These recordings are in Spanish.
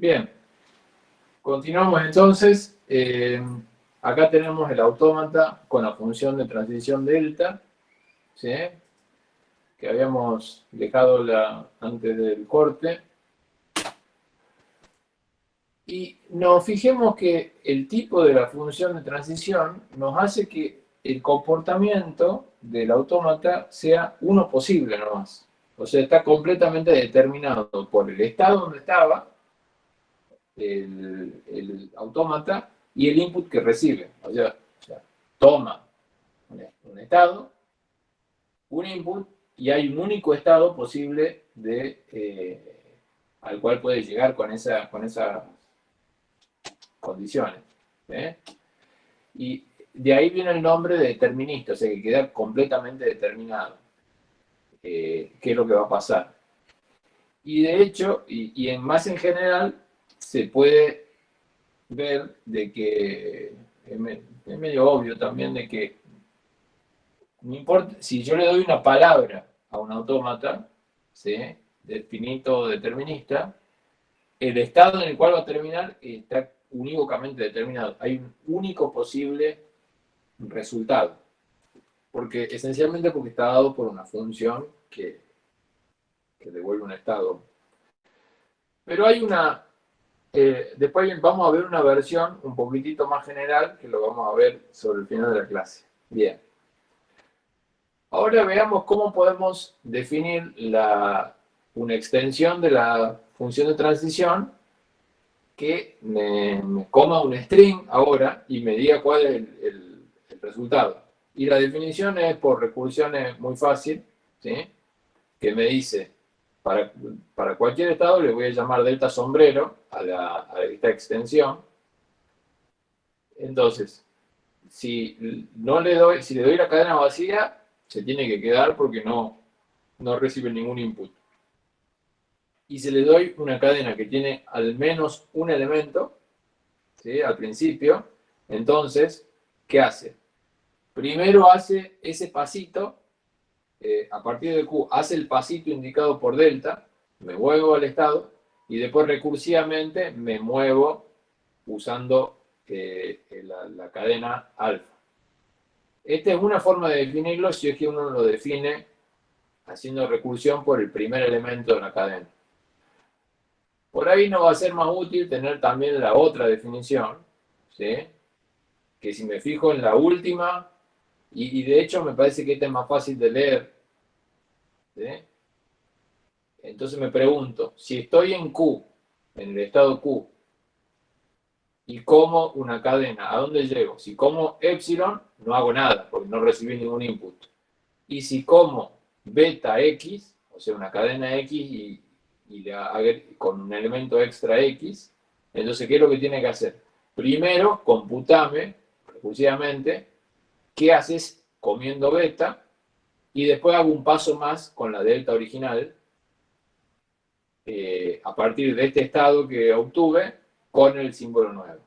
Bien, continuamos entonces. Eh, acá tenemos el autómata con la función de transición delta, que habíamos dejado la, antes del corte. Y nos fijemos que el tipo de la función de transición nos hace que el comportamiento del autómata sea uno posible nomás. O sea, está completamente determinado por el estado donde estaba el, el autómata y el input que recibe. O sea, toma un, estado, un input, y hay un único estado posible de, eh, al cual puede llegar con, esa, con esas condiciones. ¿eh? Y de ahí viene el nombre de determinista, o sea que queda completamente determinado eh, qué es lo que va a pasar. Y de hecho, y, en más en general, se puede ver de que es, medio obvio también de que no importa, si yo le doy una palabra a un autómata, ¿sí? de finito determinista, el estado en el cual va a terminar está unívocamente determinado. Hay un único posible resultado. Porque, esencialmente porque está dado por una función que devuelve un estado. Pero hay una... Eh, después vamos a ver una versión un poquitito más general que lo vamos a ver sobre el final de la clase. Bien. Ahora veamos cómo podemos definir la, una extensión de la función de transición que me, coma un string ahora y me diga cuál es el resultado. Y la definición es por recursión es muy fácil, ¿sí? que me dice, para, para cualquier estado le voy a llamar delta sombrero a, la, a esta extensión. Entonces, si no le doy, si le doy la cadena vacía, se tiene que quedar porque no, no recibe ningún input. Y si le doy una cadena que tiene al menos un elemento, ¿sí? al principio, entonces, ¿qué hace? primero hace ese pasito, eh, a partir de Q, hace el pasito indicado por delta, me muevo al estado, y después recursivamente me muevo usando eh, la, cadena alfa. Esta es una forma de definirlo si es que uno lo define haciendo recursión por el primer elemento de la cadena. Por ahí no va a ser más útil tener también la otra definición, ¿sí? que si me fijo en la última y, de hecho me parece que este es más fácil de leer. Entonces me pregunto, si estoy en Q, en el estado Q, y como una cadena, ¿a dónde llego? Si como epsilon, no hago nada, porque no recibí ningún input. Y si como beta X, o sea, una cadena X y, con un elemento extra X, entonces, ¿qué es lo que tiene que hacer? Primero, computame, recursivamente, qué haces comiendo beta y después hago un paso más con la delta original eh, a partir de este estado que obtuve con el símbolo nuevo.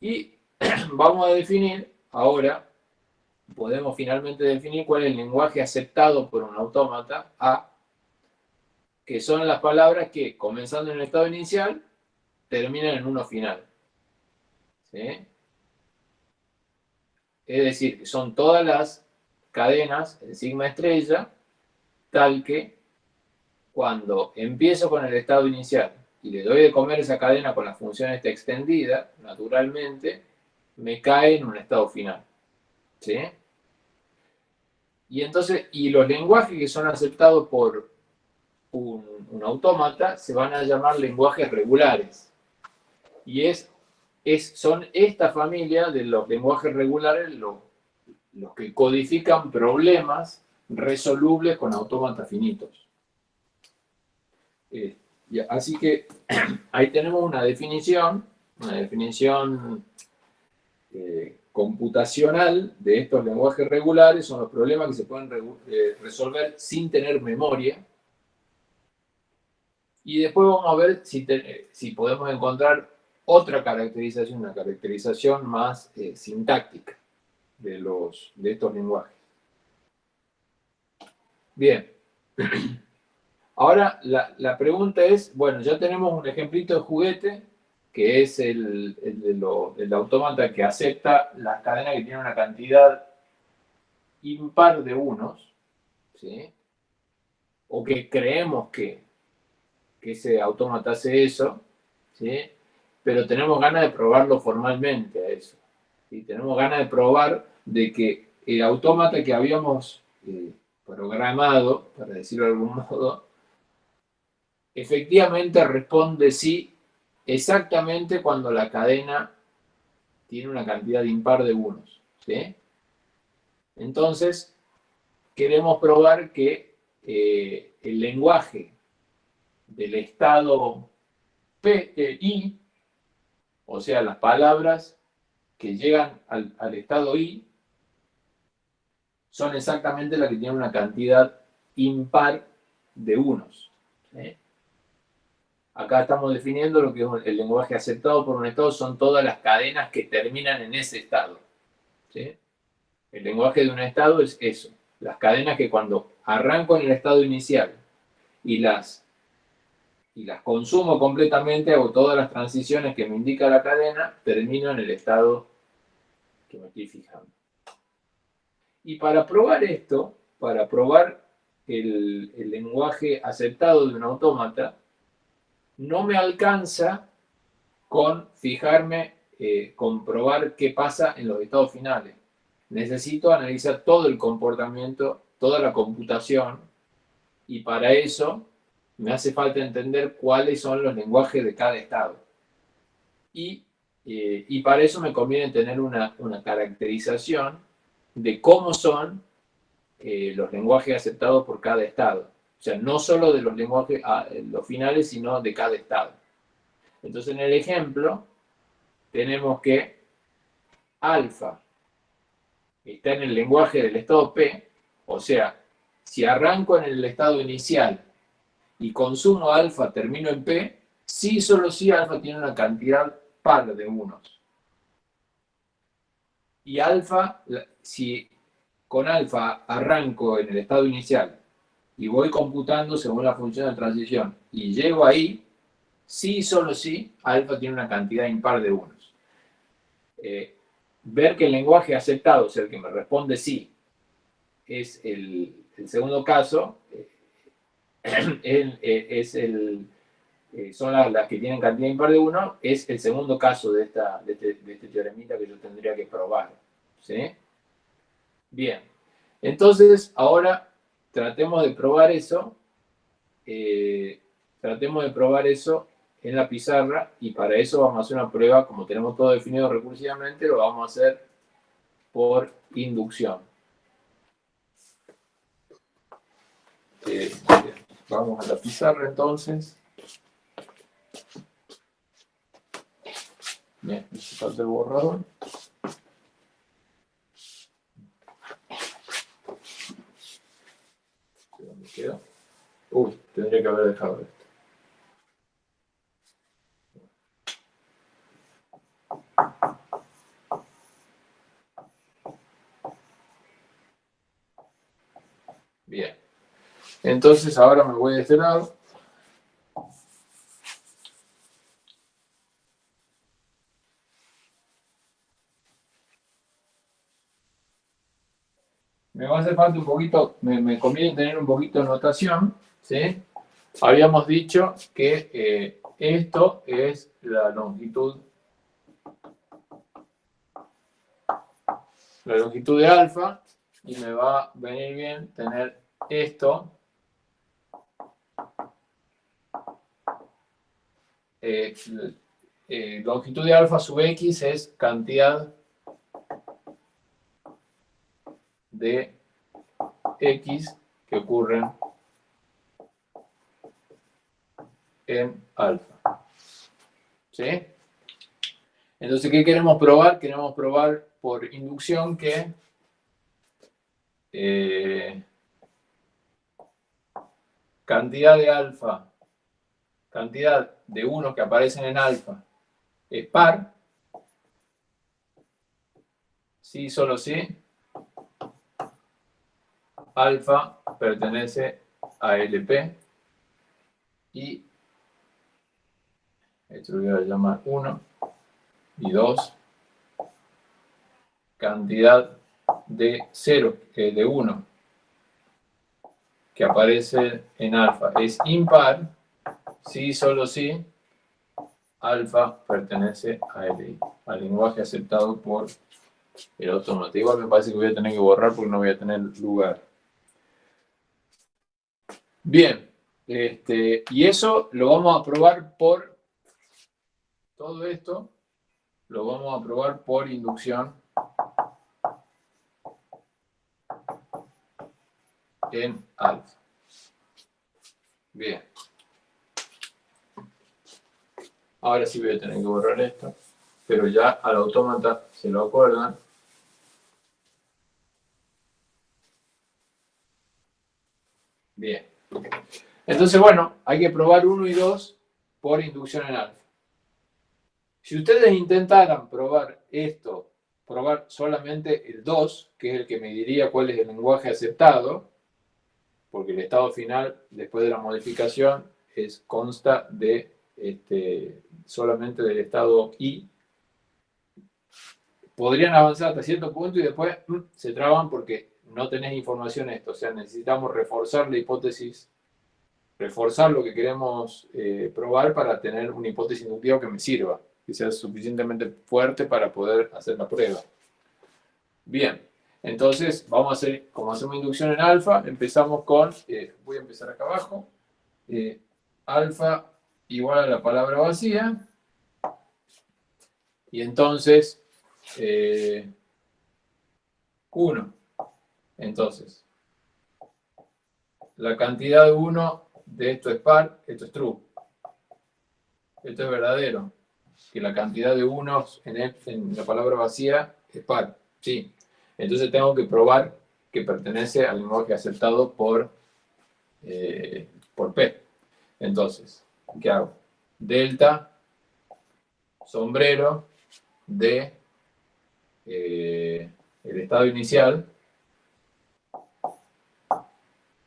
Y vamos a definir ahora, podemos finalmente definir cuál es el lenguaje aceptado por un autómata A, que son las palabras que, comenzando en el estado inicial, terminan en uno final. ¿Sí? Es decir, que son todas las cadenas en sigma estrella, tal que cuando empiezo con el estado inicial y le doy de comer esa cadena con la función esta extendida, naturalmente, me cae en un estado final. ¿Sí? Y entonces, y los lenguajes que son aceptados por un, un autómata se van a llamar lenguajes regulares. Y es son esta familia de los lenguajes regulares los, que codifican problemas resolubles con autómatas finitos. Eh, así que ahí tenemos una definición, una definición eh, computacional de estos lenguajes regulares, son los problemas que se pueden eh, resolver sin tener memoria. Y después vamos a ver si, si podemos encontrar otra caracterización, una caracterización más eh, sintáctica de, los, de estos lenguajes. Bien. Ahora, la, pregunta es, bueno, ya tenemos un ejemplito de juguete, que es el, el, autómata que acepta la cadena que tiene una cantidad impar de unos, ¿sí? o que creemos que, que ese autómata hace eso, ¿sí? Pero tenemos ganas de probarlo formalmente a eso. y Tenemos ganas de probar de que el autómata que habíamos eh, programado, para decirlo de algún modo, efectivamente responde sí exactamente cuando la cadena tiene una cantidad impar de unos. Entonces, queremos probar que eh, el lenguaje del estado P, e, I, o sea, las palabras que llegan al, estado I, son exactamente las que tienen una cantidad impar de unos. Acá estamos definiendo lo que es el lenguaje aceptado por un estado, son todas las cadenas que terminan en ese estado. El lenguaje de un estado es eso, las cadenas que cuando arranco en el estado inicial y las, y las consumo completamente, hago todas las transiciones que me indica la cadena, termino en el estado que me estoy fijando. Y para probar esto, para probar el, lenguaje aceptado de un autómata, no me alcanza con fijarme, eh, comprobar qué pasa en los estados finales. Necesito analizar todo el comportamiento, toda la computación, y para eso me hace falta entender cuáles son los lenguajes de cada estado. Y, eh, para eso me conviene tener una, una caracterización de cómo son eh, los lenguajes aceptados por cada estado. O sea, no solo de los lenguajes, ah, los finales, sino de cada estado. Entonces, en el ejemplo, tenemos que alfa está en el lenguaje del estado P, o sea, si arranco en el estado inicial y consumo alfa, termino en P, sí, solo si alfa tiene una cantidad par de unos y alfa, si con alfa arranco en el estado inicial y voy computando según la función de transición y llego ahí, sí, solo sí, alfa tiene una cantidad impar de unos. Eh, ver que el lenguaje aceptado, es el que me responde sí, es el, segundo caso, eh, eh, es el, son las, que tienen cantidad impar de 1, es el segundo caso de, esta, de, este, de este teoremita que yo tendría que probar. ¿sí? Bien, entonces ahora tratemos de probar eso, eh, tratemos de probar eso en la pizarra y para eso vamos a hacer una prueba, como tenemos todo definido recursivamente, lo vamos a hacer por inducción. Eh, vamos a la pizarra entonces. Bien, falta el borrador. Uy, tendría que haber dejado esto. Bien. Entonces ahora me voy de este lado. Me va a hacer falta un poquito, me, conviene tener un poquito de notación, ¿sí? Habíamos dicho que eh, esto es la longitud la longitud de alfa y me va a venir bien tener esto eh, eh, longitud de alfa sub x es cantidad de x que ocurren en alfa. ¿Sí? Entonces, ¿qué queremos probar? Queremos probar por inducción que eh, cantidad de alfa, cantidad de unos que aparecen en alfa es par, sí, solo sí, alfa pertenece a LP y esto lo voy a llamar 1 y 2 cantidad de 0, que de 1 que aparece en alfa. Es impar si solo si alfa pertenece a al lenguaje aceptado por el autómata. Igual me parece que voy a tener que borrar porque no voy a tener lugar. Bien, este, y eso lo vamos a probar por, todo esto lo vamos a probar por inducción en alfa. Bien. Ahora sí voy a tener que borrar esto, pero ya al autómata se lo acuerdan. Bien. Entonces, bueno, hay que probar 1 y 2 por inducción en alfa. Si ustedes intentaran probar esto, probar solamente el 2, que es el que me diría cuál es el lenguaje aceptado, porque el estado final, después de la modificación, es, consta de este, solamente del estado I, podrían avanzar hasta cierto punto y después mm, se traban porque no tenés información esto. O sea, necesitamos reforzar la hipótesis, reforzar lo que queremos eh, probar para tener una hipótesis inductiva que me sirva, que sea suficientemente fuerte para poder hacer la prueba. Bien, entonces vamos a hacer, como hacemos inducción en alfa, empezamos con, eh, voy a empezar acá abajo, eh, alfa igual a la palabra vacía. Y entonces, 1. Eh, entonces, la cantidad de 1 de esto es par, esto es true. Esto es verdadero. Que la cantidad de unos en, en la palabra vacía es par. Sí. Entonces tengo que probar que pertenece al lenguaje aceptado por, eh, por P. Entonces, ¿qué hago? Delta, sombrero, de eh, el estado inicial.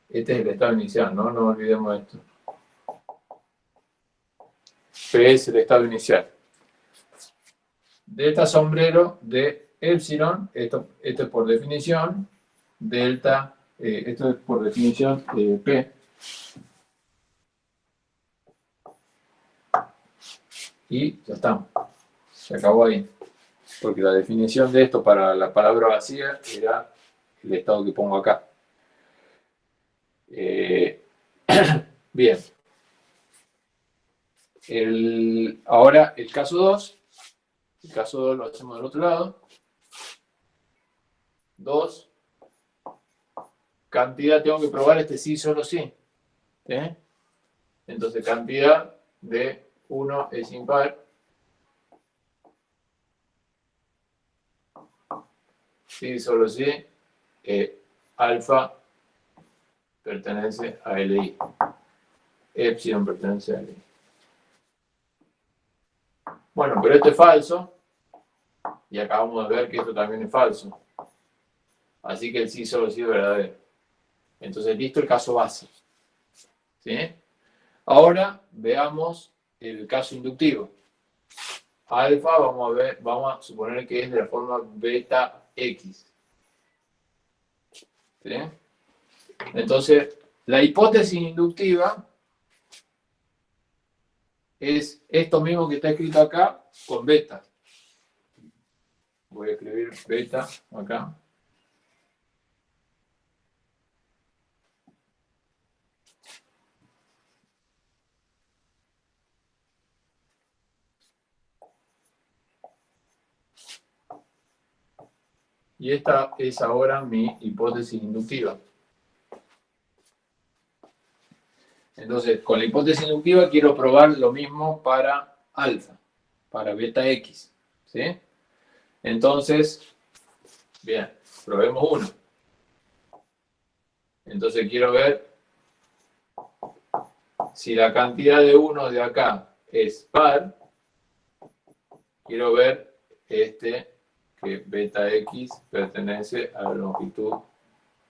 Este es el estado inicial, ¿no? No olvidemos esto. P es el estado inicial. Delta sombrero de epsilon, esto, esto es por definición, delta, eh, esto es por definición eh, P, y ya está. Se acabó ahí. Porque la definición de esto para la palabra vacía era el estado que pongo acá. Eh, bien. ahora el caso 2. El caso 2 lo hacemos del otro lado. 2. Cantidad, tengo que probar este sí, solo sí. ¿Eh? Entonces, cantidad de 1 es impar. Sí, solo sí. Eh, alfa pertenece a LI. Epsilon pertenece a LI. Bueno, pero esto es falso. Y acabamos de ver que esto también es falso. Así que el sí solo sí es verdadero. Entonces, listo el caso base. ¿Sí? Ahora veamos el caso inductivo. Alfa, vamos a ver, vamos a suponer que es de la forma beta X. ¿Sí? Entonces, la hipótesis inductiva es esto mismo que está escrito acá con beta. Voy a escribir beta acá. Y esta es ahora mi hipótesis inductiva. Entonces, con la hipótesis inductiva quiero probar lo mismo para alfa, para beta X. ¿sí? Entonces, bien, probemos uno. Entonces quiero ver si la cantidad de uno de acá es par. Quiero ver este que beta x pertenece a la longitud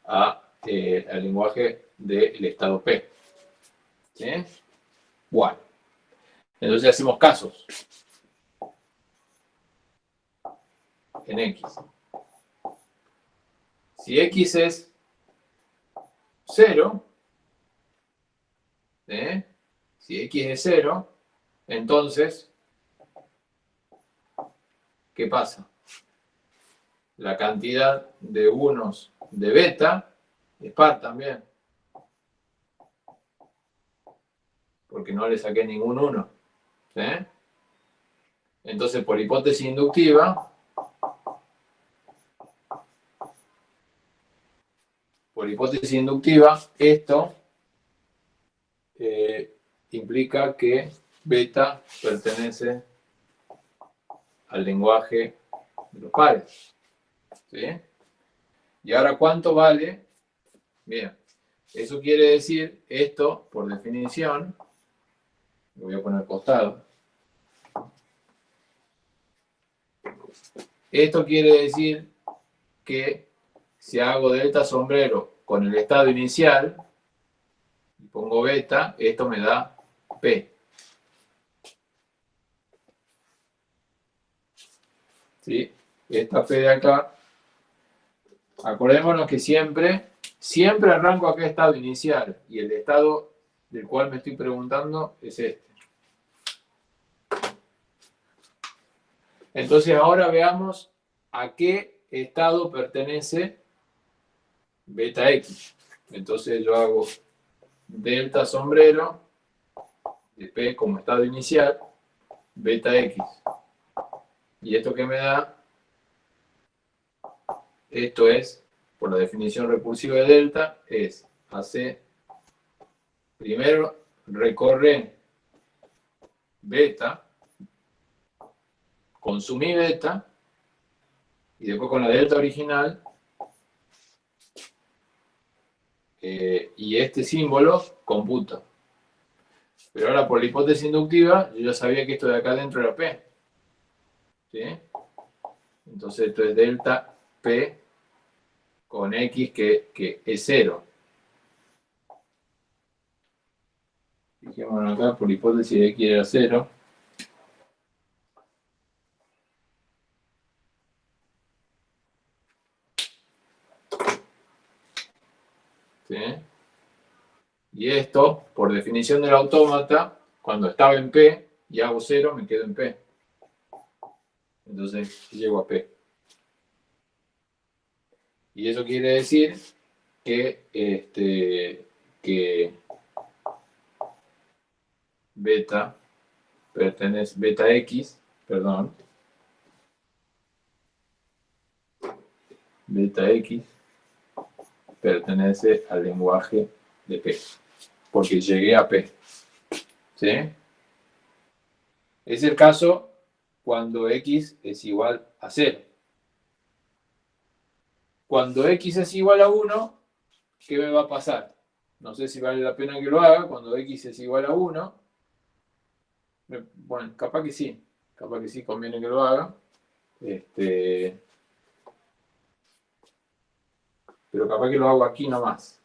a, eh, al lenguaje del estado P. ¿Sí? Bueno, entonces hacemos casos. En X. Si X es 0, ¿eh? si X es 0, entonces, ¿qué pasa? La cantidad de unos de beta es par también. porque no le saqué ningún 1. Entonces, por hipótesis inductiva, por hipótesis inductiva, esto eh, implica que beta pertenece al lenguaje de los pares. ¿Sí? Y ahora, ¿cuánto vale? Bien, eso quiere decir, esto, por definición, lo voy a poner costado. Esto quiere decir que si hago delta sombrero con el estado inicial, y pongo beta, esto me da P. ¿Sí? Esta P de acá, acordémonos que siempre, siempre arranco acá estado inicial, y el estado del cual me estoy preguntando es este. Entonces ahora veamos a qué estado pertenece beta X. Entonces yo hago delta sombrero de P como estado inicial, beta X. Y esto que me da, esto es, por la definición recursiva de delta, es AC primero recorre beta, consumí beta, y después con la delta original, eh, y este símbolo computa. Pero ahora por la hipótesis inductiva, yo ya sabía que esto de acá adentro era P. Entonces esto es delta P con X que, que es 0. Fijémonos acá, por hipótesis de X era 0. ¿Sí? Y esto, por definición del autómata, cuando estaba en P y hago 0, me quedo en P. Entonces llego a P. Y eso quiere decir que, este, que beta pertenece, beta X, perdón, beta X pertenece al lenguaje de P, porque llegué a P. ¿Sí? Es el caso cuando X es igual a 0. Cuando X es igual a 1, ¿qué me va a pasar? No sé si vale la pena que lo haga. Cuando X es igual a 1, bueno, capaz que sí, capaz que sí conviene que lo haga. Este, pero capaz que lo hago aquí nomás.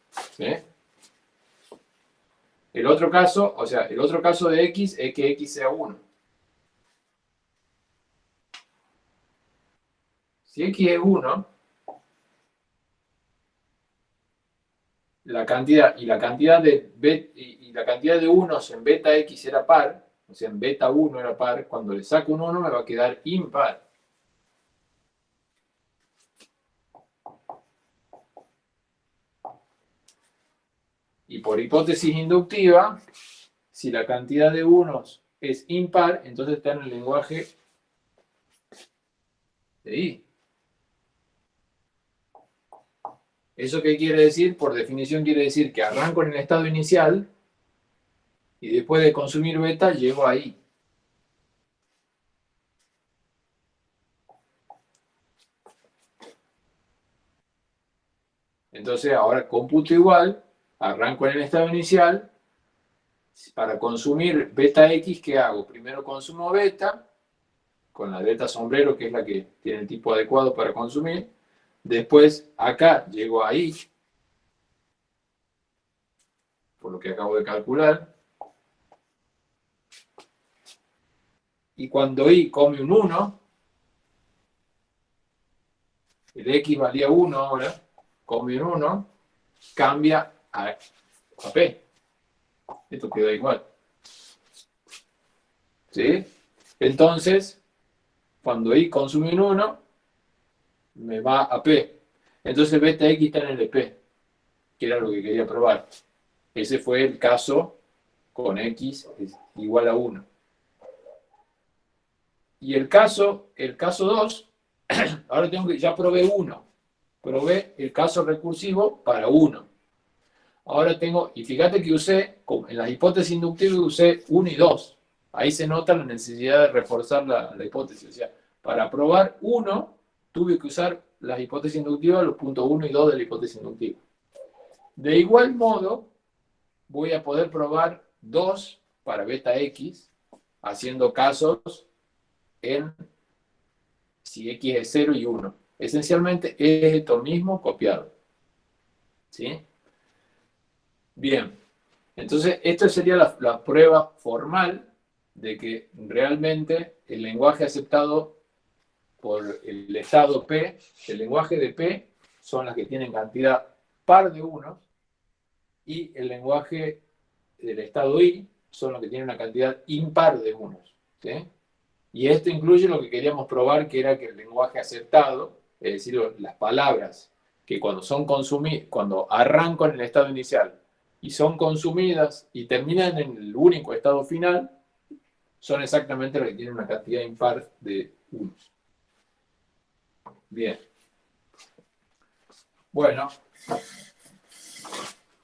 El otro caso, o sea, el otro caso de x es que x sea 1. Si x es 1, la cantidad, y la cantidad de, y la cantidad de unos en beta x era par, o sea, en beta 1 era par, cuando le saco un 1 me va a quedar impar. Y por hipótesis inductiva, si la cantidad de unos es impar, entonces está en el lenguaje de I. ¿Eso qué quiere decir? Por definición quiere decir que arranco en el estado inicial y después de consumir beta llego ahí. Entonces ahora computo igual, arranco en el estado inicial, para consumir beta X, ¿qué hago? Primero consumo beta, con la delta sombrero, que es la que tiene el tipo adecuado para consumir. Después, acá, llego ahí, por lo que acabo de calcular. Y cuando i come un 1, el x valía 1 ahora, come un 1, cambia a, a p. Esto queda igual. ¿Sí? Entonces, cuando i consume un 1, me va a p. Entonces beta x está en el p, que era lo que quería probar. Ese fue el caso con x igual a 1. Y el caso, el caso 2, ahora tengo que, ya probé 1. Probé el caso recursivo para 1. Ahora tengo, y fíjate que usé, en las hipótesis inductivas usé 1 y 2. Ahí se nota la necesidad de reforzar la, la hipótesis. O sea, para probar 1, tuve que usar las hipótesis inductivas, los puntos 1 y 2 de la hipótesis inductiva. De igual modo, voy a poder probar 2 para beta x, haciendo casos en si x es 0 y 1. Esencialmente es esto mismo copiado. ¿Sí? Bien. Entonces, esta sería la, la prueba formal de que realmente el lenguaje aceptado por el estado P, el lenguaje de P son las que tienen cantidad par de unos y el lenguaje del estado I son los que tienen una cantidad impar de unos. Y esto incluye lo que queríamos probar, que era que el lenguaje aceptado, es decir, las palabras que cuando son consumidas, cuando arrancan en el estado inicial y son consumidas y terminan en el único estado final, son exactamente las que tienen una cantidad impar de unos. Bien. Bueno,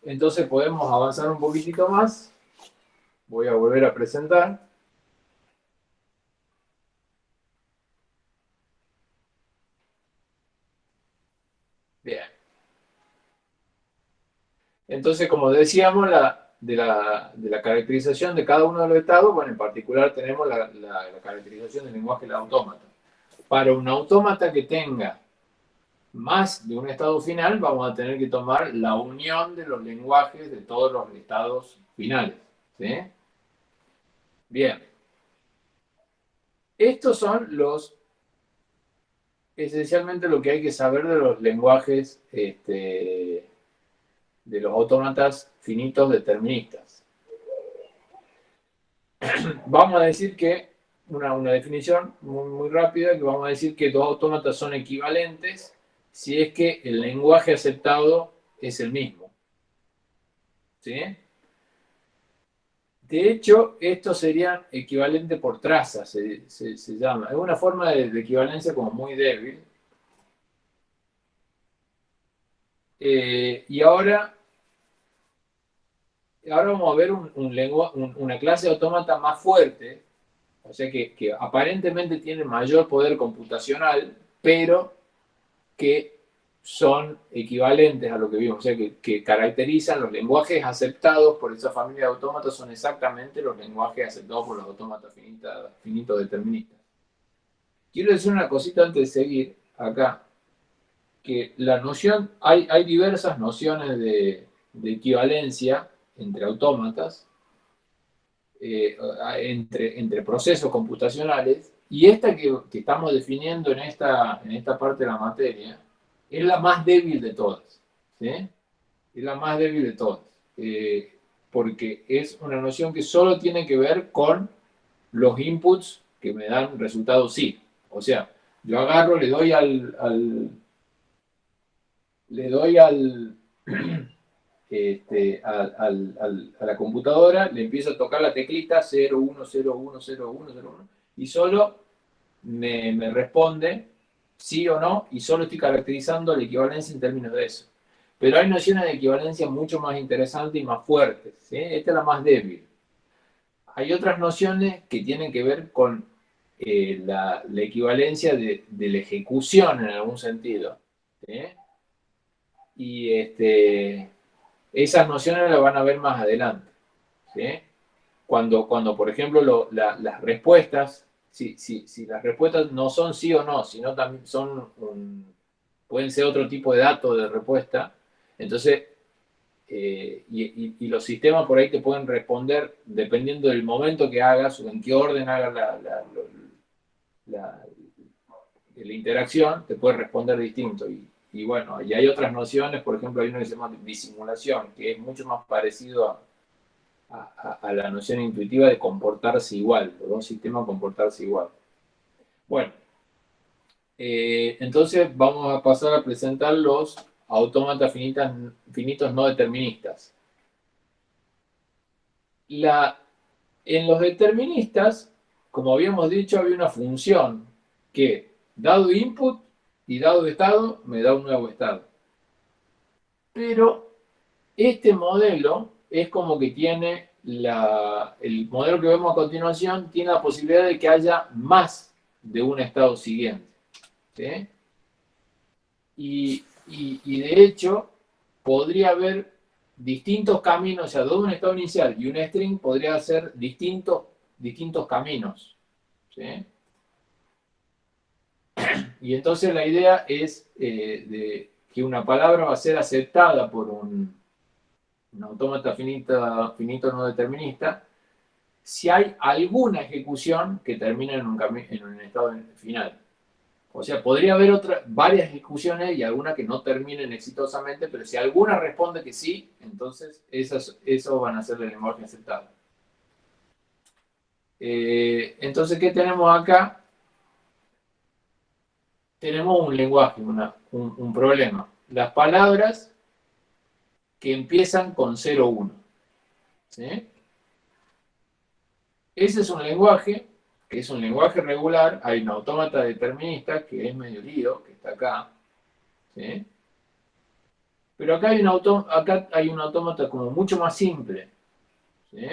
entonces podemos avanzar un poquitito más. Voy a volver a presentar. Bien. Entonces, como decíamos, la, de, la, caracterización de cada uno de los estados, bueno, en particular tenemos la, la caracterización del lenguaje del autómata para un autómata que tenga más de un estado final, vamos a tener que tomar la unión de los lenguajes de todos los estados finales. Bien. Estos son los, esencialmente lo que hay que saber de los lenguajes este, de los autómatas finitos deterministas. Vamos a decir que una, definición muy, rápida que vamos a decir que dos autómatas son equivalentes si es que el lenguaje aceptado es el mismo. ¿Sí? De hecho, estos serían equivalentes por traza, se, llama. Es una forma de, equivalencia como muy débil. Eh, y ahora, ahora vamos a ver un, una clase de autómata más fuerte, o sea que, aparentemente tienen mayor poder computacional, pero que son equivalentes a lo que vimos, o sea, que, caracterizan los lenguajes aceptados por esa familia de autómatas son exactamente los lenguajes aceptados por los autómatas finitos deterministas. Quiero decir una cosita antes de seguir acá, que la noción, hay, hay diversas nociones de, de equivalencia entre autómatas, eh, entre, procesos computacionales, y esta que, estamos definiendo en esta, en esta parte de la materia, es la más débil de todas. Es la más débil de todas. Eh, porque es una noción que solo tiene que ver con los inputs que me dan resultados sí. O sea, yo agarro, le doy al le doy al, este, a, la computadora, le empiezo a tocar la teclita 01010101 y solo me, responde sí o no y solo estoy caracterizando la equivalencia en términos de eso. Pero hay nociones de equivalencia mucho más interesantes y más fuertes. Esta es la más débil. Hay otras nociones que tienen que ver con eh, la, equivalencia de, de, la ejecución en algún sentido. Y este, esas nociones las van a ver más adelante. Cuando, cuando, por ejemplo, las respuestas, si, las respuestas no son sí o no, sino también son pueden ser otro tipo de datos de respuesta, entonces eh, y, los sistemas por ahí te pueden responder dependiendo del momento que hagas o en qué orden hagas la, interacción, te puede responder distinto. Bueno, y hay otras nociones, por ejemplo, hay una que se llama disimulación, que es mucho más parecido a, la noción intuitiva de comportarse igual, los dos sistemas comportarse igual. Bueno, eh, entonces vamos a pasar a presentar los autómatas finitos no deterministas. La, en los deterministas, como habíamos dicho, había una función que, dado input y dado estado, me da un nuevo estado. Pero este modelo es como que tiene la, el modelo que vemos a continuación, tiene la posibilidad de que haya más de un estado siguiente. Y, de hecho, podría haber distintos caminos, o sea, de un estado inicial y un string podría ser distintos, distintos caminos. Y entonces la idea es eh, de que una palabra va a ser aceptada por un, autómata finito no determinista si hay alguna ejecución que termine en un, en un estado final. O sea, podría haber otra, varias ejecuciones y alguna que no terminen exitosamente, pero si alguna responde que sí, entonces esas, eso van a ser el lenguaje aceptado. Eh, entonces, ¿qué tenemos acá? Tenemos un lenguaje, un, un, problema. Las palabras que empiezan con 0, 1. ¿sí? Ese es un lenguaje que es un lenguaje regular, hay un autómata determinista, que es medio lío, que está acá. Pero acá hay un, acá hay un autómata como mucho más simple, ¿sí?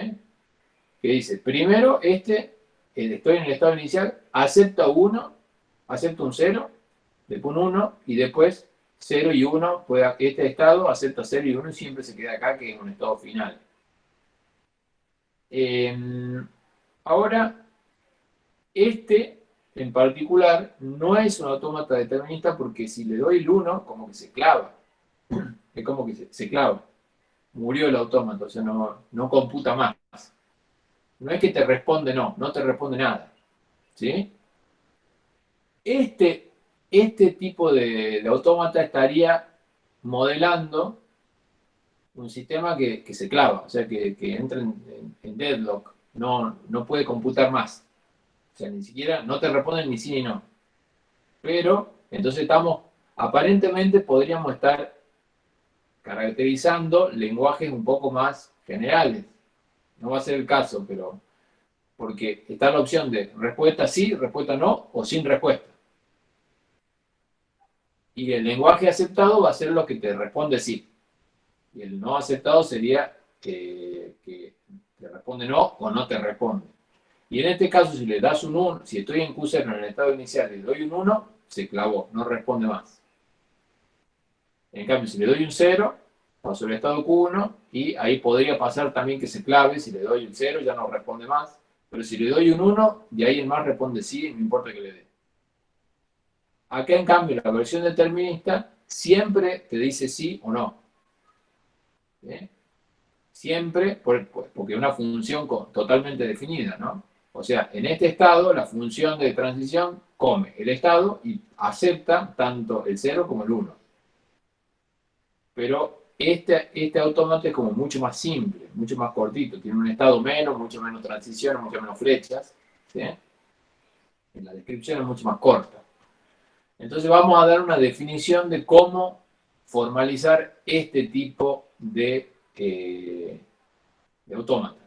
que dice, primero este, estoy en el estado inicial, acepta 1, acepta un 0, después un 1, y después 0 y 1, este estado acepta 0 y 1 y siempre se queda acá, que es un estado final. Em, ahora, este, en particular, no es un autómata determinista porque si le doy el 1, como que se clava. Es como que se, clava. Murió el autómata, o sea, no, no computa más. No es que te responde no, no te responde nada. ¿Sí? Este, este tipo de, autómata estaría modelando un sistema que, se clava, o sea, que, entra en, deadlock, no, no puede computar más. O sea, ni siquiera, no te responden ni sí ni no. Pero, entonces estamos, aparentemente podríamos estar caracterizando lenguajes un poco más generales. No va a ser el caso, pero porque está la opción de respuesta sí, respuesta no, o sin respuesta. Y el lenguaje aceptado va a ser lo que te responde sí. Y el no aceptado sería que, te responde no o no te responde. Y en este caso, si le das un 1, si estoy en Q0 en el estado inicial le doy un 1, se clavó, no responde más. En cambio, si le doy un 0, paso el estado Q1 y ahí podría pasar también que se clave, si le doy un 0 ya no responde más. Pero si le doy un 1, de ahí en más responde sí, no importa que le dé. Acá en cambio la versión determinista siempre te dice sí o no. Siempre, porque es una función totalmente definida, ¿no? O sea, en este estado, la función de transición come el estado y acepta tanto el 0 como el 1. Pero este, este autómata es como mucho más simple, mucho más cortito. Tiene un estado menos, mucho menos transiciones, mucho menos flechas. En la descripción es mucho más corta. Entonces vamos a dar una definición de cómo formalizar este tipo de, eh, de autómata.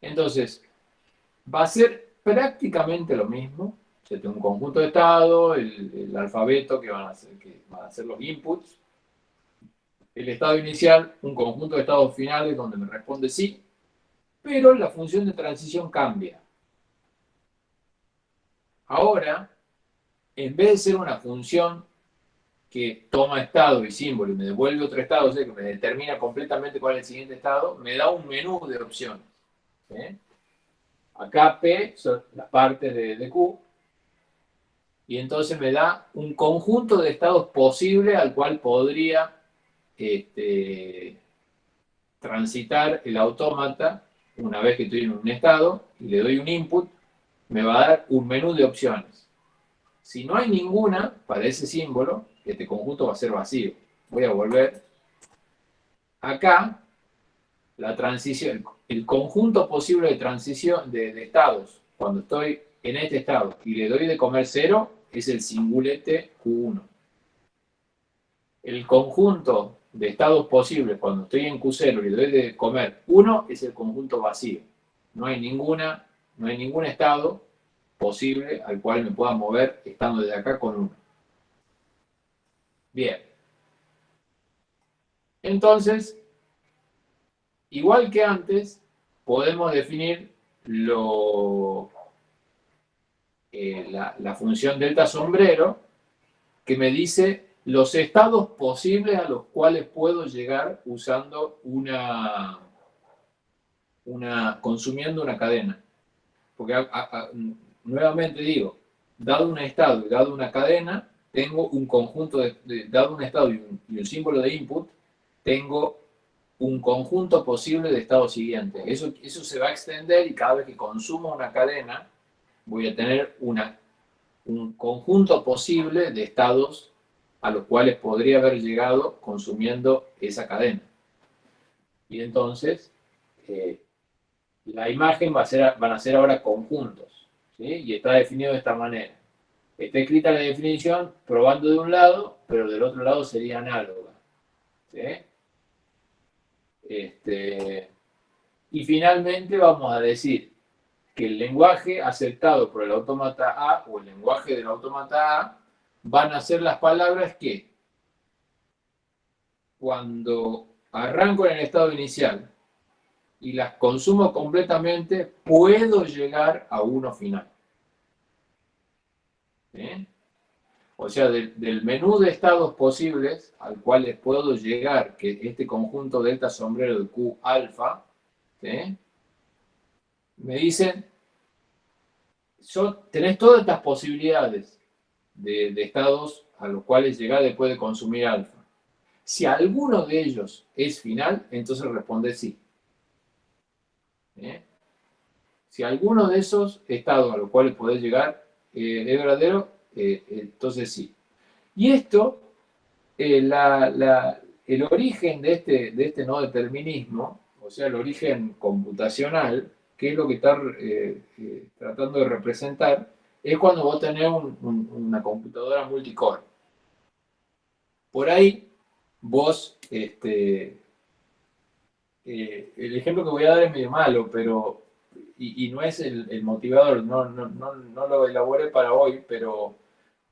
Entonces, va a ser prácticamente lo mismo. Un conjunto de estado, el, alfabeto que van, a ser, que van a ser los inputs, el estado inicial, un conjunto de estados finales donde me responde sí, pero la función de transición cambia. Ahora, en vez de ser una función que toma estado y símbolo y me devuelve otro estado, o sea, que me determina completamente cuál es el siguiente estado, me da un menú de opciones. Acá P son las partes de, Q. Y entonces me da un conjunto de estados posibles al cual podría este, transitar el autómata una vez que estoy en un estado y le doy un input, me va a dar un menú de opciones. Si no hay ninguna para ese símbolo, este conjunto va a ser vacío. Voy a volver. Acá, la transición, el conjunto posible de transición de, estados, cuando estoy en este estado y le doy de comer cero, es el singulete Q1. El conjunto de estados posibles cuando estoy en Q0 y le doy de comer 1 es el conjunto vacío. No hay, ninguna, no hay ningún estado posible al cual me pueda mover estando desde acá con 1. Bien. Entonces, igual que antes, podemos definir lo, eh, la, la función delta sombrero que me dice los estados posibles a los cuales puedo llegar usando una, una consumiendo una cadena. Porque nuevamente digo, dado un estado y dado una cadena, tengo un conjunto, dado un estado y un, símbolo de input, tengo un conjunto posible de estados siguientes. Eso, eso se va a extender y cada vez que consumo una cadena, voy a tener una, un conjunto posible de estados a los cuales podría haber llegado consumiendo esa cadena. Y entonces, eh, la imagen va a ser, van a ser ahora conjuntos, y está definido de esta manera. Está escrita la definición probando de un lado, pero del otro lado sería análoga. Este, y finalmente vamos a decir que el lenguaje aceptado por el autómata A o el lenguaje del autómata A van a ser las palabras que cuando arranco en el estado inicial y las consumo completamente, puedo llegar a uno final. O sea, del, menú de estados posibles al cual puedo llegar, que este conjunto delta sombrero de Q alfa, me dicen, tenés todas estas posibilidades de, estados a los cuales llegar después de consumir alfa. Si alguno de ellos es final, entonces responde sí. Si alguno de esos estados a los cuales podés llegar eh, es verdadero, eh, entonces sí. Y esto, eh, el origen de este, de este no determinismo, o sea, el origen computacional, que es lo que está tratando de representar, es cuando vos tenés una computadora multicore. Por ahí, vos, este, el ejemplo que voy a dar es medio malo, pero y, no es el, motivador, no, no, lo elaboré para hoy, pero,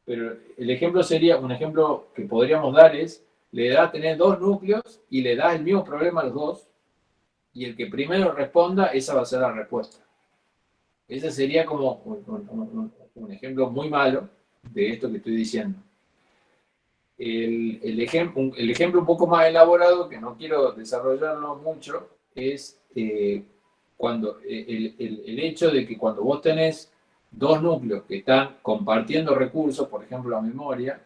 pero el ejemplo sería, un ejemplo que podríamos dar es, le da tener dos núcleos y le da el mismo problema a los dos, y el que primero responda, esa va a ser la respuesta. Ese sería como un, ejemplo muy malo de esto que estoy diciendo. El, el, ejemplo, el ejemplo un poco más elaborado, que no quiero desarrollarlo mucho, es eh, cuando eh, el, hecho de que cuando vos tenés dos núcleos que están compartiendo recursos, por ejemplo la memoria,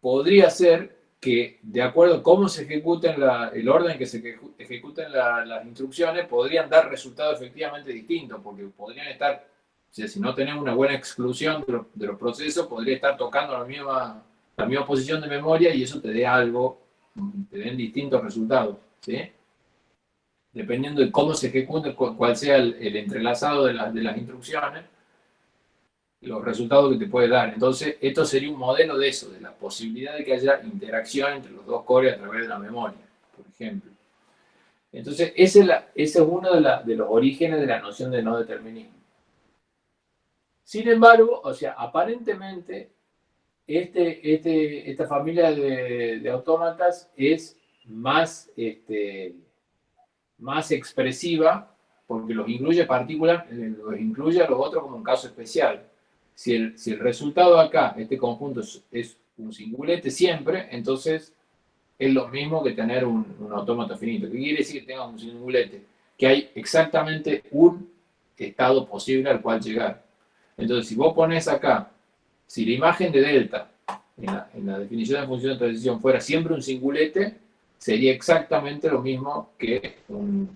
podría ser que de acuerdo a cómo se ejecuten el orden que se ejecuten las instrucciones, podrían dar resultados efectivamente distintos, porque podrían estar, si no tenés una buena exclusión de los, procesos, podría estar tocando la misma, la misma posición de memoria y eso te dé algo, te den distintos resultados. dependiendo de cómo se ejecute, cuál sea el, entrelazado de, las instrucciones, los resultados que te puede dar. Entonces, esto sería un modelo de eso, de la posibilidad de que haya interacción entre los dos cores a través de la memoria, por ejemplo. Entonces, ese es, uno de, los orígenes de la noción de no determinismo. Sin embargo, o sea, aparentemente, este, este, esta familia de, autómatas es más este, más expresiva, porque los incluye partículas, eh, los incluye a los otros como un caso especial. Si el, resultado acá, este conjunto es, un singulete siempre, entonces es lo mismo que tener un, un autómata finito. ¿Qué quiere decir que tenga un singulete? Que hay exactamente un estado posible al cual llegar. Entonces, si vos pones acá, si la imagen de delta en la, definición de función de transición fuera siempre un singulete, sería exactamente lo mismo que un...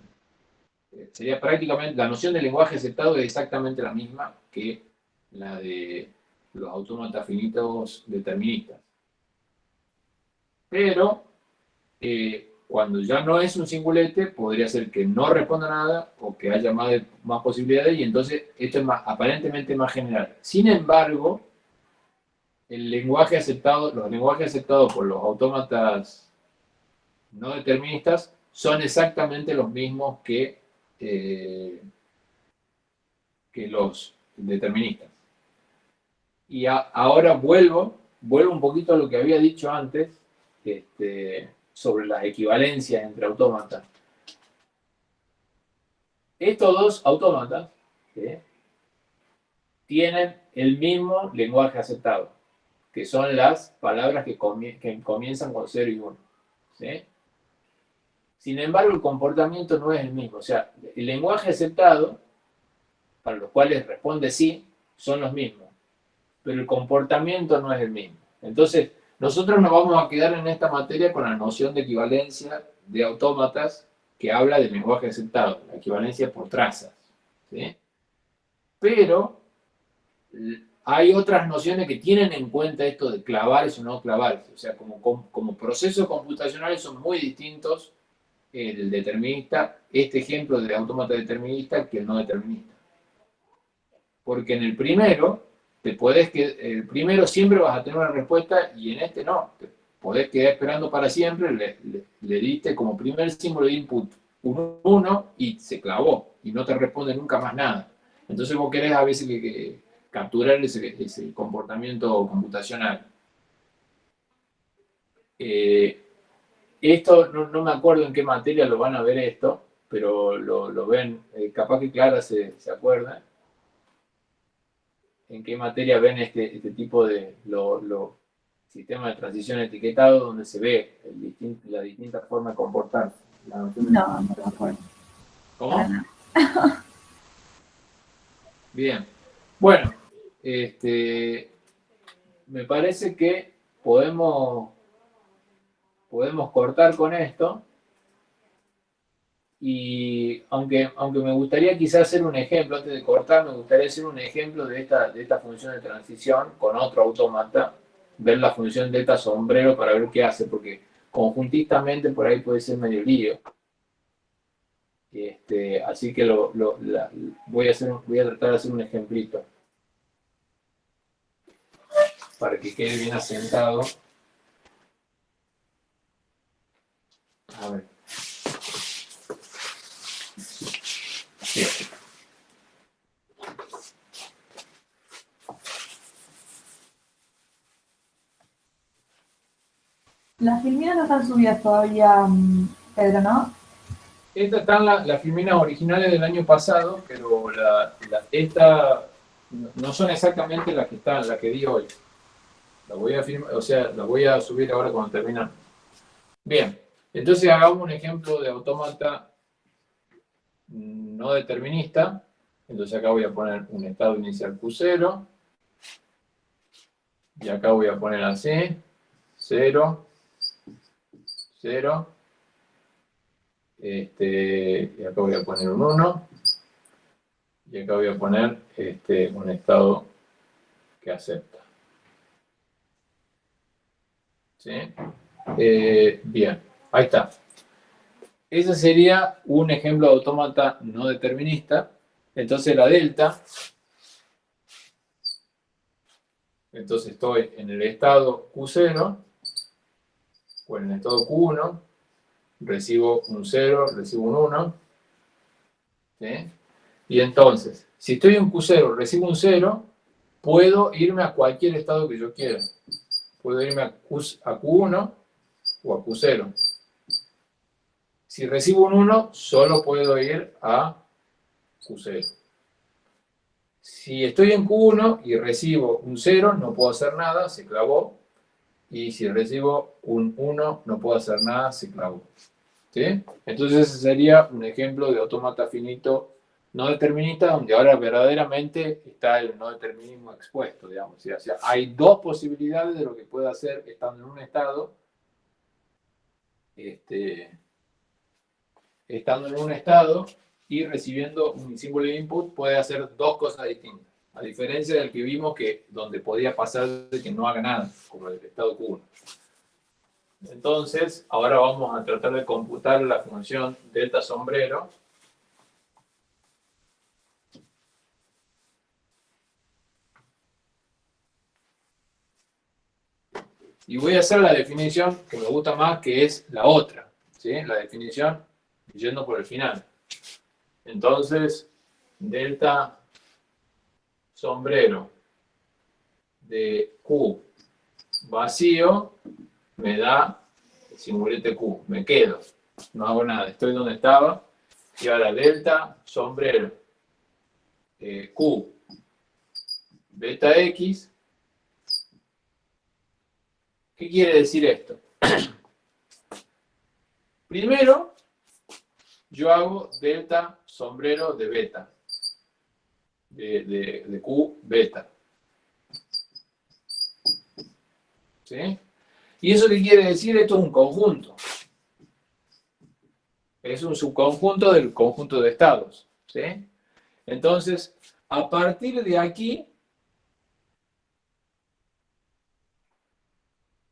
Eh, sería prácticamente, la noción de lenguaje aceptado es exactamente la misma que la de los autómatas finitos deterministas. Pero, eh, cuando ya no es un singulete, podría ser que no responda nada o que haya más, posibilidades y entonces esto es más, aparentemente más general. Sin embargo, el lenguaje aceptado, los lenguajes aceptados por los autómatas no deterministas son exactamente los mismos que, eh, que los deterministas. Y ahora vuelvo, vuelvo un poquito a lo que había dicho antes este, sobre las equivalencias entre autómatas. Estos dos autómatas tienen el mismo lenguaje aceptado que son las palabras que, comienzan con 0 y 1. Sin embargo, el comportamiento no es el mismo. O sea, el lenguaje aceptado, para los cuales responde sí, son los mismos. Pero el comportamiento no es el mismo. Entonces, nosotros nos vamos a quedar en esta materia con la noción de equivalencia de autómatas que habla del lenguaje aceptado, la equivalencia por trazas. Pero hay otras nociones que tienen en cuenta esto de clavar o no clavar. O sea, como, como, procesos computacionales son muy distintos el determinista, este ejemplo de automata determinista que el no determinista. Porque en el primero, te podés que el primero siempre vas a tener una respuesta y en este no. Te podés quedar esperando para siempre, le, diste como primer símbolo de input un 1 y se clavó y no te responde nunca más nada. Entonces vos querés a veces que capturar ese, comportamiento computacional. Eh, esto, no, me acuerdo en qué materia lo van a ver esto, pero lo, ven, eh, capaz que Clara se, se, acuerda. En qué materia ven este, este tipo de lo, sistema de transición etiquetado donde se ve la distinta forma de comportarse. no, no me acuerdo. ¿Cómo? Bien. Bueno, este, me parece que podemos, podemos cortar con esto. Y aunque, aunque me gustaría quizás hacer un ejemplo, antes de cortar, me gustaría hacer un ejemplo de esta, de esta función de transición con otro autómata, ver la función de esta sombrero para ver qué hace, porque conjuntistamente por ahí puede ser medio lío. Este, así que lo, voy, a hacer, voy a tratar de hacer un ejemplito para que quede bien asentado. A ver. Las filminas no están subidas todavía, mm, Pedro, ¿no? Estas están las, filminas originales del año pasado, pero la, esta no son exactamente las que están, las que di hoy. La voy a o sea, la voy a subir ahora cuando terminamos. Bien, entonces hagamos un ejemplo de autómata no determinista. Entonces acá voy a poner un estado inicial Q0. Y acá voy a poner así, 0, 0. Este, y acá voy a poner un 1. Y acá voy a poner este, un estado que acepta. Eh, bien, ahí está. Ese sería un ejemplo de autómata no determinista. Entonces la delta, entonces estoy en el estado Q0, o en el estado Q1, recibo un 0, recibo un 1, Y entonces, si estoy en Q0, recibo un 0, puedo irme a cualquier estado que yo quiera puedo irme a, Q, 1 o a Q0. Si recibo un 1, solo puedo ir a Q0. Si estoy en Q1 y recibo un 0, no puedo hacer nada, se clavó. Y si recibo un 1, no puedo hacer nada, se clavó. ¿Sí? Entonces ese sería un ejemplo de automata finito no determinista donde ahora verdaderamente está el no determinismo expuesto, digamos. O sea, hay dos posibilidades de lo que puede hacer estando en un estado, este, estando en un estado y recibiendo un símbolo de input, puede hacer dos cosas distintas. A diferencia del que vimos que donde podía pasar de que no haga nada, como el estado Q1. Entonces, ahora vamos a tratar de computar la función delta sombrero Y voy a hacer la definición que me gusta más, que es la otra. ¿sí? La definición yendo por el final. Entonces, delta sombrero de Q vacío me da el simbolete Q. Me quedo. No hago nada. Estoy donde estaba. Y ahora delta sombrero de Q beta X ¿Qué quiere decir esto? Primero, yo hago delta sombrero de beta, de, Q beta. ¿Sí? ¿Y eso qué quiere decir? Esto es un conjunto. Es un subconjunto del conjunto de estados. ¿Sí? Entonces, a partir de aquí,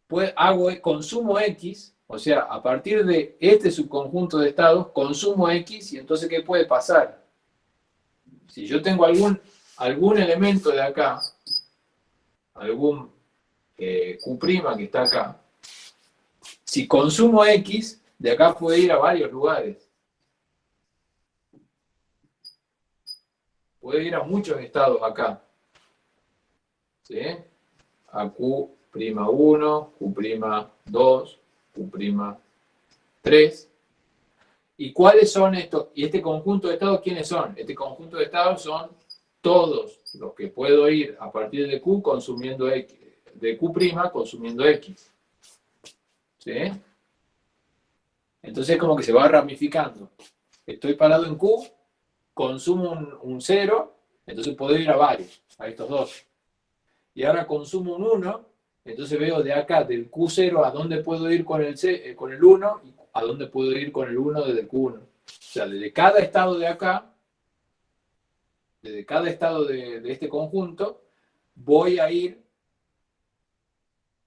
pues hago, consumo X, o sea, a partir de este subconjunto de estados, consumo X, y entonces, ¿qué puede pasar? Si yo tengo algún, algún elemento de acá, algún eh, Q' que está acá, si consumo X, de acá puede ir a varios lugares. Puede ir a muchos estados acá. ¿Sí? A Q prima 1, Q' 2, Q' 3. ¿Y cuáles son estos? ¿Y este conjunto de estados quiénes son? Este conjunto de estados son todos los que puedo ir a partir de Q consumiendo X, de Q' consumiendo X. ¿Sí? Entonces como que se va ramificando. Estoy parado en Q, consumo un, un 0, entonces puedo ir a varios, a estos dos. Y ahora consumo un 1, entonces veo de acá, del Q0, a dónde puedo ir con el, C, eh, con el 1 y a dónde puedo ir con el 1 desde el Q1. O sea, desde cada estado de acá, desde cada estado de, este conjunto, voy a ir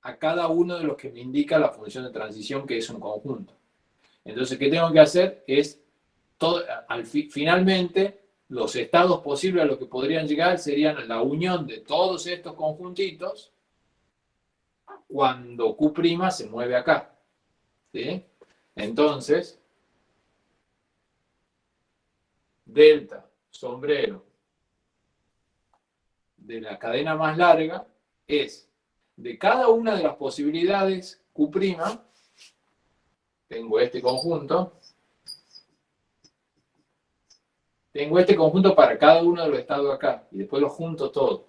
a cada uno de los que me indica la función de transición, que es un conjunto. Entonces, ¿qué tengo que hacer? Es, todo, al finalmente, los estados posibles a los que podrían llegar serían la unión de todos estos conjuntitos cuando Q' se mueve acá. ¿sí? Entonces, delta sombrero de la cadena más larga es de cada una de las posibilidades Q', tengo este conjunto, tengo este conjunto para cada uno de los estados acá, y después los junto todos.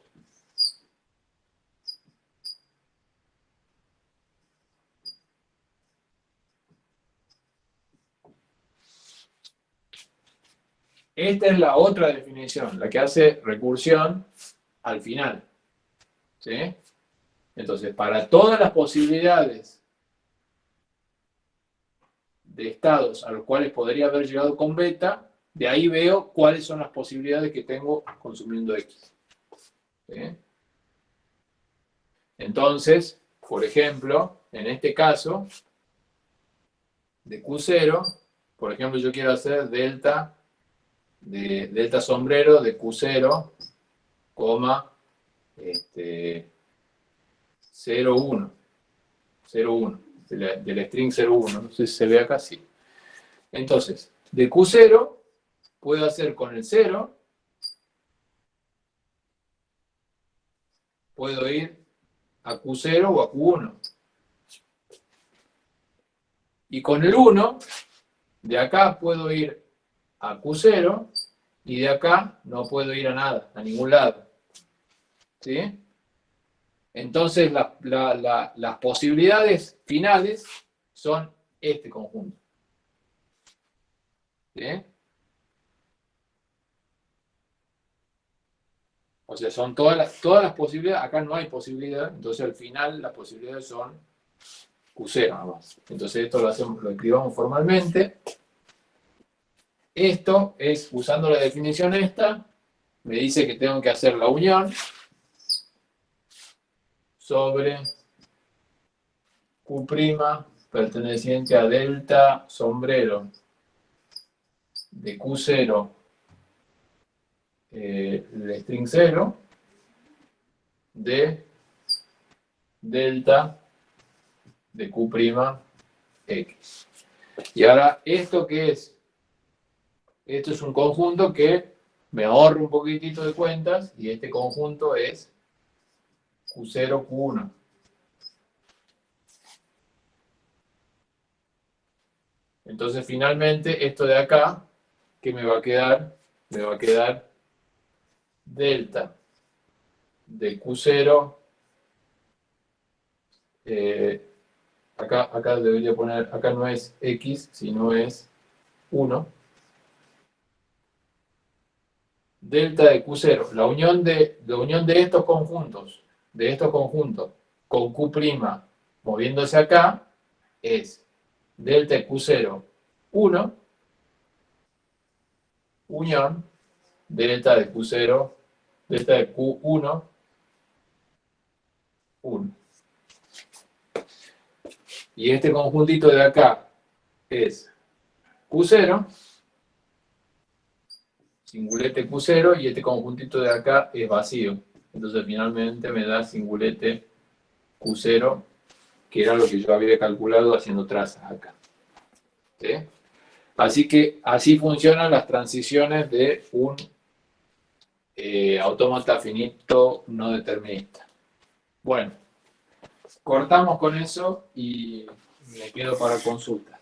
Esta es la otra definición, la que hace recursión al final. ¿Sí? Entonces, para todas las posibilidades de estados a los cuales podría haber llegado con beta, de ahí veo cuáles son las posibilidades que tengo consumiendo X. Entonces, por ejemplo, en este caso, de Q0, por ejemplo, yo quiero hacer delta de delta sombrero de Q0, coma, este, 0,1. 0,1. Del, string 0,1. No sé si se ve acá, sí. Entonces, de Q0 puedo hacer con el 0, puedo ir a Q0 o a Q1. Y con el 1, de acá puedo ir a Q0 y de acá no puedo ir a nada, a ningún lado. ¿Sí? Entonces las posibilidades finales son este conjunto. ¿Sí? O sea, son todas las, todas las posibilidades, acá no hay posibilidad, entonces al final las posibilidades son Q0 nada más. Entonces esto lo, hacemos, lo escribamos formalmente. Esto es, usando la definición esta, me dice que tengo que hacer la unión sobre Q' perteneciente a delta sombrero de Q0 eh, el string 0 de delta de Q' X. Y ahora, ¿esto qué es? Esto es un conjunto que me ahorro un poquitito de cuentas y este conjunto es Q0, Q1. Entonces, finalmente, esto de acá, ¿qué me va a quedar? Me va a quedar delta de Q0, eh, acá, acá debería poner, acá no es X, sino es 1, delta de Q0, la unión de, la unión de estos conjuntos, de estos conjuntos, con Q' moviéndose acá, es delta de Q0, 1, unión, delta de Q0, delta de Q1, 1. Y este conjuntito de acá es Q0, singulete Q0, y este conjuntito de acá es vacío. Entonces finalmente me da singulete Q0, que era lo que yo había calculado haciendo trazas acá. Así que así funcionan las transiciones de un eh, autómata finito no determinista. Bueno, cortamos con eso y me quedo para consulta.